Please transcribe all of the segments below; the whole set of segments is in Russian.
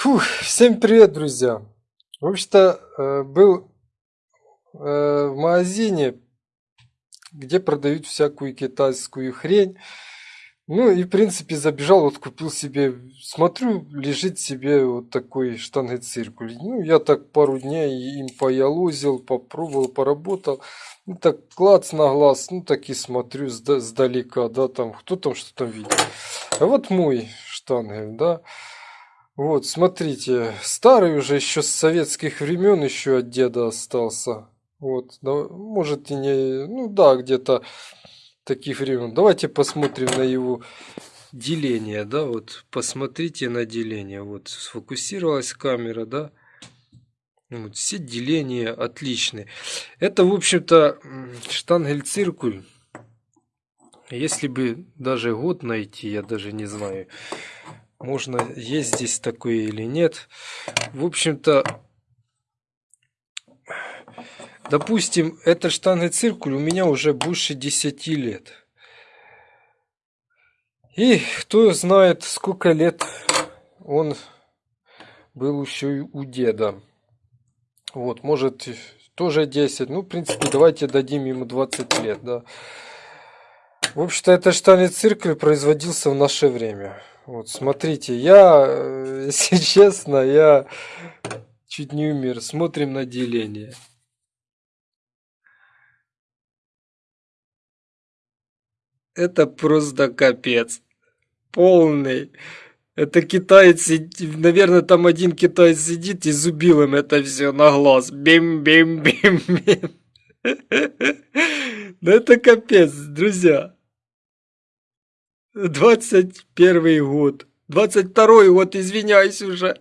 Фух, всем привет, друзья! В общем-то, э, был э, в магазине, где продают всякую китайскую хрень. Ну и, в принципе, забежал, вот купил себе, смотрю, лежит себе вот такой штангоциркуль. Ну, я так пару дней им поялозил, попробовал, поработал. Ну, так клац на глаз, ну, так и смотрю сдалека, да, там, кто там что там видит. А вот мой штангель, да. Вот, смотрите, старый уже еще с советских времен еще от деда остался. Вот, да, может и не, ну да, где-то таких времен. Давайте посмотрим на его деление, да, вот посмотрите на деление. Вот сфокусировалась камера, да. Вот, все деления отличные. Это, в общем-то, штангель-циркуль. Если бы даже год найти, я даже не знаю можно есть здесь такое или нет. В общем-то, допустим, этот штангоциркуль у меня уже больше 10 лет. И кто знает, сколько лет он был еще и у деда. Вот, может, тоже 10. Ну, в принципе, давайте дадим ему 20 лет, да. В общем-то, этот штангоциркуль производился в наше время. Вот, смотрите, я, э, если честно, я чуть не умер. Смотрим на деление. Это просто капец. Полный. Это китаец, наверное, там один китаец сидит и зубил им это все на глаз. Бим-бим-бим-бим. Ну это капец, друзья. 21 год. 22 год, извиняюсь уже.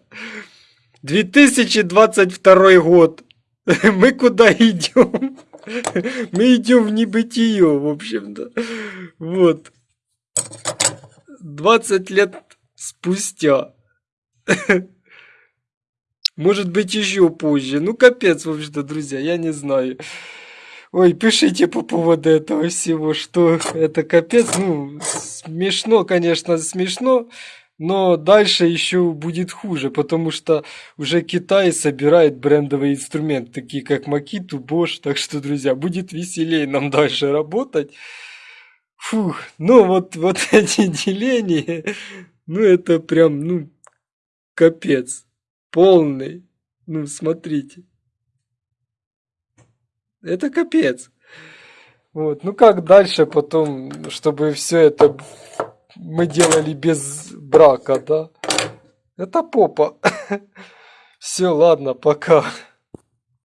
2022 год. Мы куда идем? Мы идем в небытие, в общем-то. Вот. 20 лет спустя. Может быть, еще позже. Ну, капец, в общем-то, друзья, я не знаю. Ой, пишите по поводу этого всего, что это капец. Ну, смешно, конечно, смешно. Но дальше еще будет хуже, потому что уже Китай собирает брендовые инструменты, такие как Makito, Bosch. Так что, друзья, будет веселее нам дальше работать. Фух, ну вот, вот эти деления, ну это прям, ну, капец. Полный. Ну, смотрите. Это капец. Вот. Ну как дальше потом, чтобы все это мы делали без брака, да? Это попа. Все, ладно, пока.